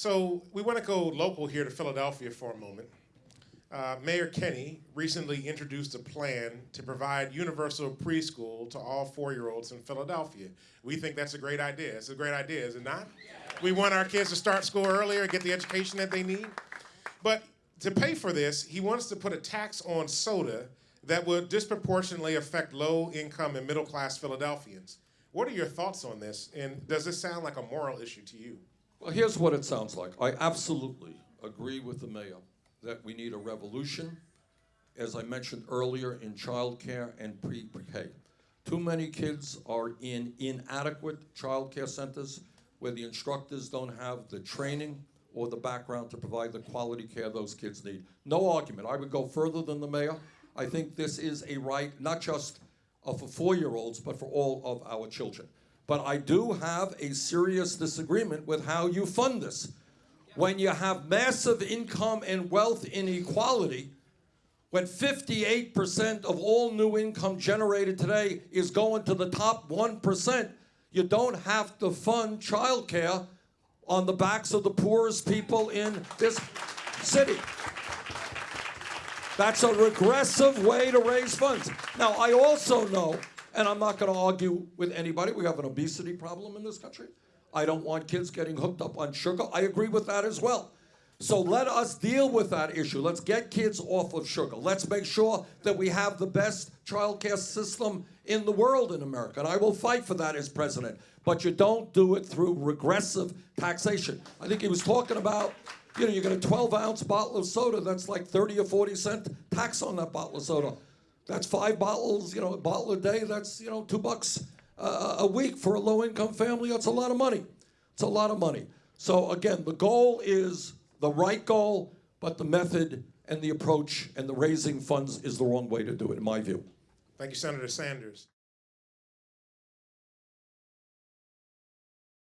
So we want to go local here to Philadelphia for a moment. Uh, Mayor Kenny recently introduced a plan to provide universal preschool to all four-year-olds in Philadelphia. We think that's a great idea. It's a great idea, is it not? We want our kids to start school earlier, get the education that they need. But to pay for this, he wants to put a tax on soda that would disproportionately affect low-income and middle-class Philadelphians. What are your thoughts on this, and does this sound like a moral issue to you? Well, here's what it sounds like. I absolutely agree with the mayor that we need a revolution, as I mentioned earlier, in childcare and pre-K. Too many kids are in inadequate childcare centers where the instructors don't have the training or the background to provide the quality care those kids need. No argument. I would go further than the mayor. I think this is a right, not just uh, for four-year-olds, but for all of our children. But I do have a serious disagreement with how you fund this. When you have massive income and wealth inequality, when 58% of all new income generated today is going to the top 1%, you don't have to fund childcare on the backs of the poorest people in this city. That's a regressive way to raise funds. Now, I also know, and I'm not going to argue with anybody, we have an obesity problem in this country. I don't want kids getting hooked up on sugar. I agree with that as well. So let us deal with that issue. Let's get kids off of sugar. Let's make sure that we have the best child care system in the world in America. And I will fight for that as president. But you don't do it through regressive taxation. I think he was talking about, you know, you get a 12 ounce bottle of soda, that's like 30 or 40 cent tax on that bottle of soda. That's five bottles, you know, a bottle a day, that's, you know, two bucks uh, a week for a low income family. That's a lot of money. It's a lot of money. So again, the goal is the right goal, but the method and the approach and the raising funds is the wrong way to do it, in my view. Thank you, Senator Sanders.